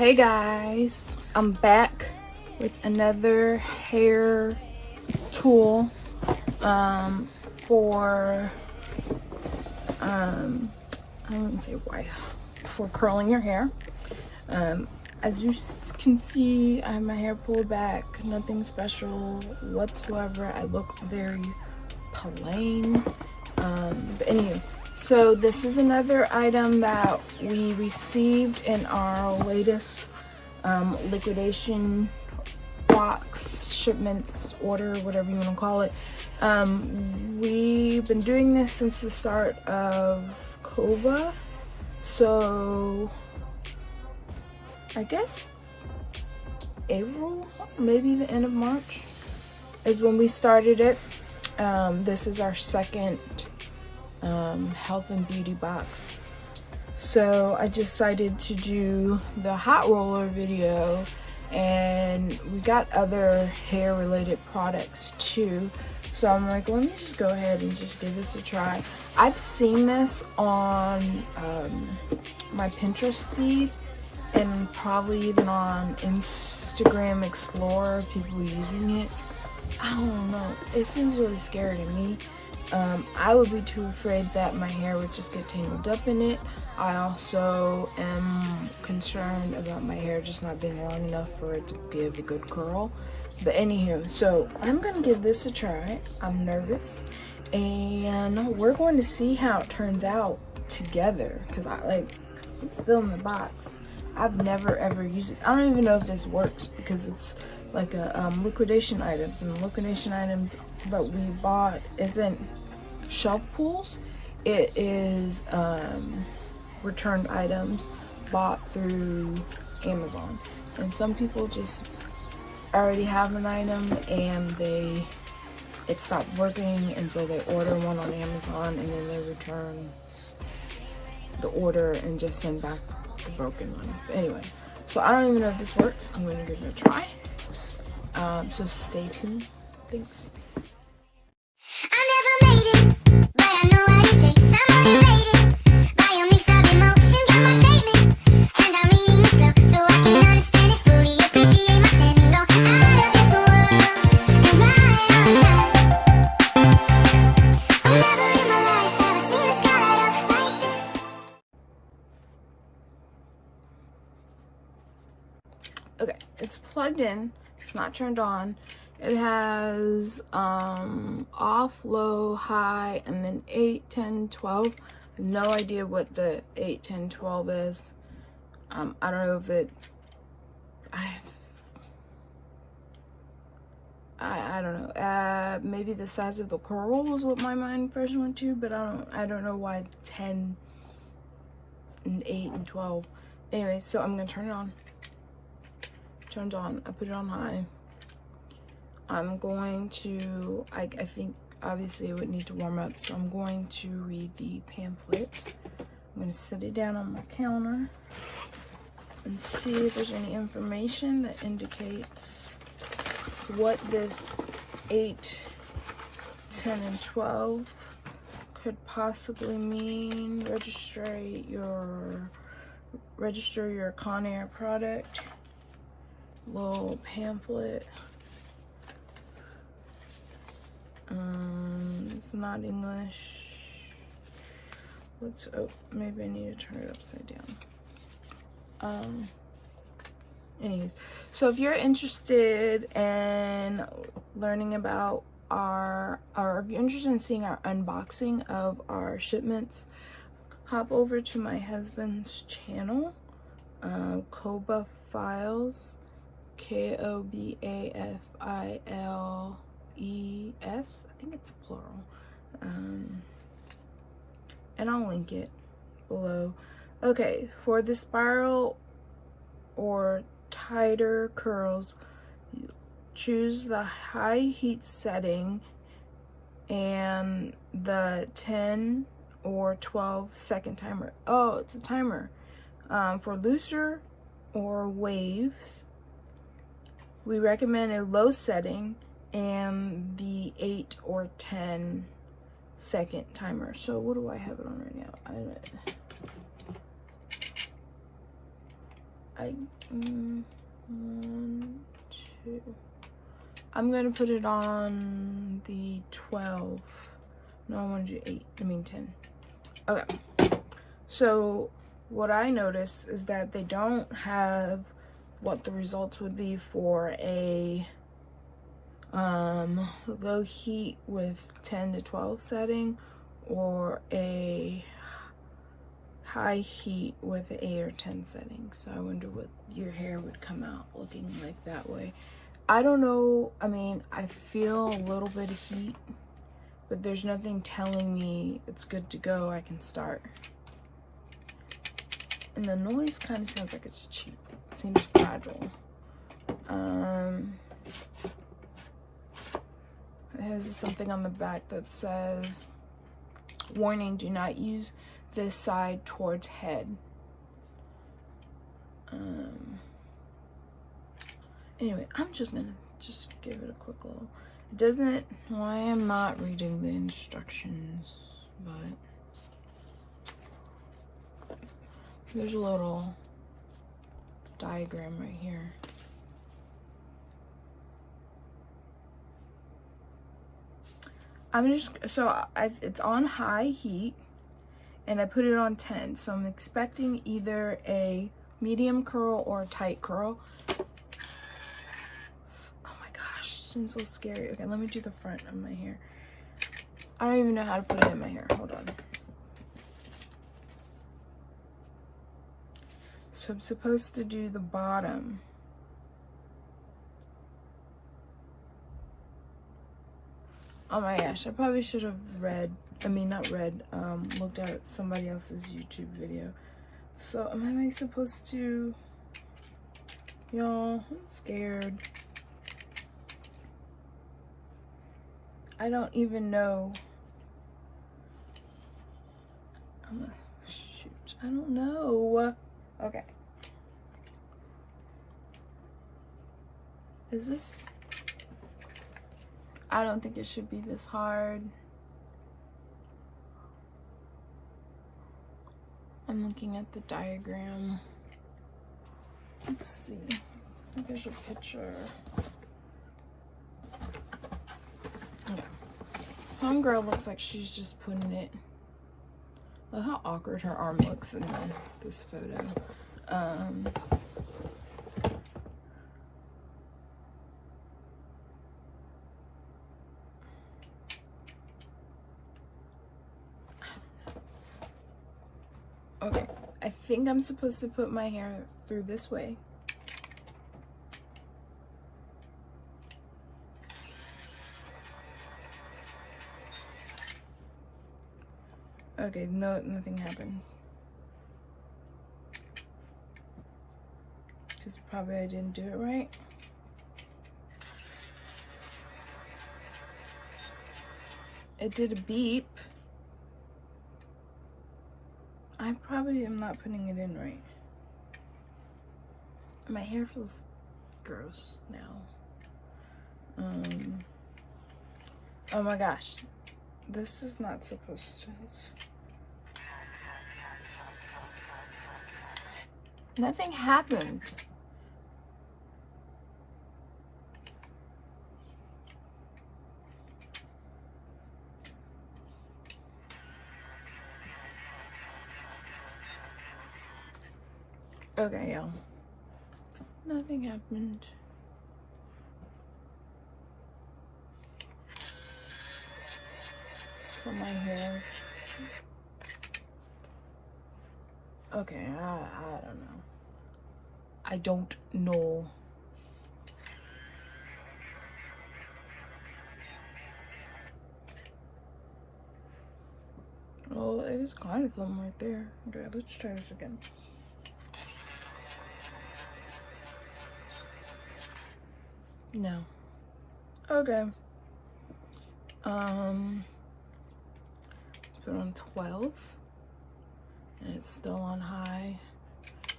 Hey guys, I'm back with another hair tool um, for um, I wouldn't say why for curling your hair. Um, as you can see, I have my hair pulled back, nothing special whatsoever. I look very plain. Um, but anyway, so this is another item that we received in our latest um, liquidation box shipments order whatever you want to call it um, we've been doing this since the start of kova so i guess april maybe the end of march is when we started it um, this is our second um, health and beauty box so I decided to do the hot roller video and we got other hair related products too. So I'm like, let me just go ahead and just give this a try. I've seen this on um, my Pinterest feed and probably even on Instagram Explorer, people using it. I don't know. It seems really scary to me. Um, I would be too afraid that my hair would just get tangled up in it. I also am concerned about my hair just not being long enough for it to give a good curl. But anywho, so I'm gonna give this a try. I'm nervous, and we're going to see how it turns out together. Cause I like it's still in the box. I've never ever used it. I don't even know if this works because it's like a um, liquidation items and liquidation items that we bought isn't shelf pulls. It is um, returned items bought through Amazon. And some people just already have an item and they it stopped working and so they order one on Amazon and then they return the order and just send back broken one. But anyway, so I don't even know if this works. I'm gonna give it a try. Um, so stay tuned. Thanks. Plugged in. It's not turned on. It has um off low high and then 8 10 12 no idea what the 8 10 12 is. Um i don't know if it i I, I don't know. Uh, maybe the size of the curl was what my mind first went to, but I don't I don't know why 10 and 8 and 12. Anyway, so I'm gonna turn it on turned on i put it on high. I'm going to I, I think obviously it would need to warm up so i'm going to read the pamphlet. I'm going to set it down on my counter and see if there's any information that indicates what this 8 10 and 12 could possibly mean. Register your register your conair product little pamphlet. Um, it's not English. Let's, oh, maybe I need to turn it upside down. Um, anyways, so if you're interested in learning about our, or if you're interested in seeing our unboxing of our shipments, hop over to my husband's channel, uh, Koba Files. K O B A F I L E S. I think it's plural. Um, and I'll link it below. Okay, for the spiral or tighter curls, choose the high heat setting and the 10 or 12 second timer. Oh, it's a timer. Um, for looser or waves, we recommend a low setting and the 8 or 10 second timer. So what do I have it on right now? I, I mm, one, two. I'm gonna put it on the 12. No, I want to do 8. I mean 10. Okay. So what I notice is that they don't have what the results would be for a um, low heat with 10 to 12 setting or a high heat with 8 or 10 setting. So I wonder what your hair would come out looking like that way. I don't know. I mean, I feel a little bit of heat, but there's nothing telling me it's good to go. I can start. And the noise kind of sounds like it's cheap. Seems fragile. Um, it has something on the back that says, warning, do not use this side towards head. Um, anyway, I'm just gonna just give it a quick little, it doesn't, well, I am not reading the instructions, but there's a little diagram right here. I'm just, so I, it's on high heat and I put it on 10. So I'm expecting either a medium curl or a tight curl. Oh my gosh, seems so scary. Okay, let me do the front of my hair. I don't even know how to put it in my hair. Hold on. So I'm supposed to do the bottom. Oh my gosh, I probably should have read, I mean not read, um, looked at somebody else's YouTube video. So am I supposed to, y'all, I'm scared. I don't even know. I'm shoot, I don't know. Okay. Is this I don't think it should be this hard. I'm looking at the diagram. Let's see. There's a picture. Yeah. Homegirl looks like she's just putting it. Look how awkward her arm looks in this photo. Um, Okay, I think I'm supposed to put my hair through this way. Okay, no, nothing happened. Just probably I didn't do it right. It did a beep. I probably am not putting it in right. My hair feels gross now. Um, oh my gosh. This is not supposed to. Nothing happened. Okay, y'all. Nothing happened. So my hair. Okay, I, I don't know. I don't know. Well, it is kind of them right there. Okay, let's try this again. No. Okay. Um, let's put on 12. And it's still on high.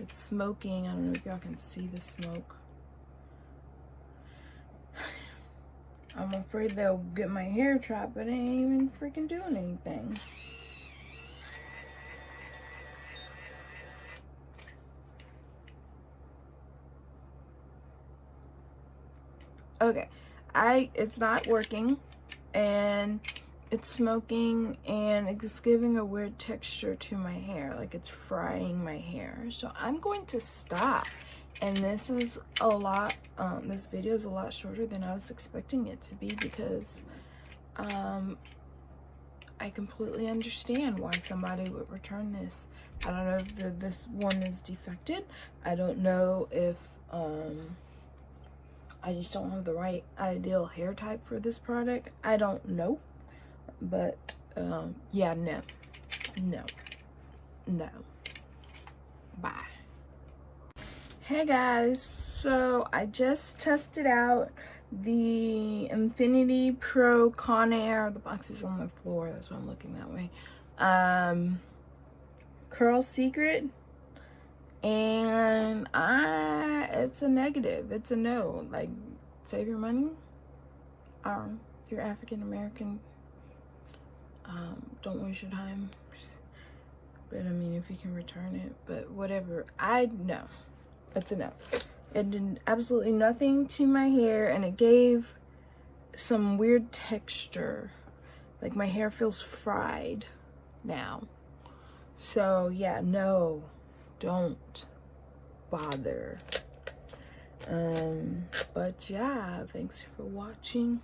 It's smoking. I don't know if y'all can see the smoke. I'm afraid they'll get my hair trapped, but it ain't even freaking doing anything. Okay, I it's not working and it's smoking and it's giving a weird texture to my hair like it's frying my hair. So i'm going to stop. And this is a lot um, this video is a lot shorter than i was expecting it to be because um, i completely understand why somebody would return this. I don't know if the, this one is defected. I don't know if um, i just don't have the right ideal hair type for this product. I don't know but um, yeah no no no. Bye. Hey guys. So i just tested out the Infiniti Pro conair the box is on the floor. That's why i'm looking that way. Um curl secret and i it's a negative. It's a no. Like save your money. Um if you're african american um, don't waste your time. But i mean if you can return it but whatever. I know. It's a no. It did absolutely nothing to my hair and it gave some weird texture. Like my hair feels fried now. So yeah no don't bother. Um but yeah thanks for watching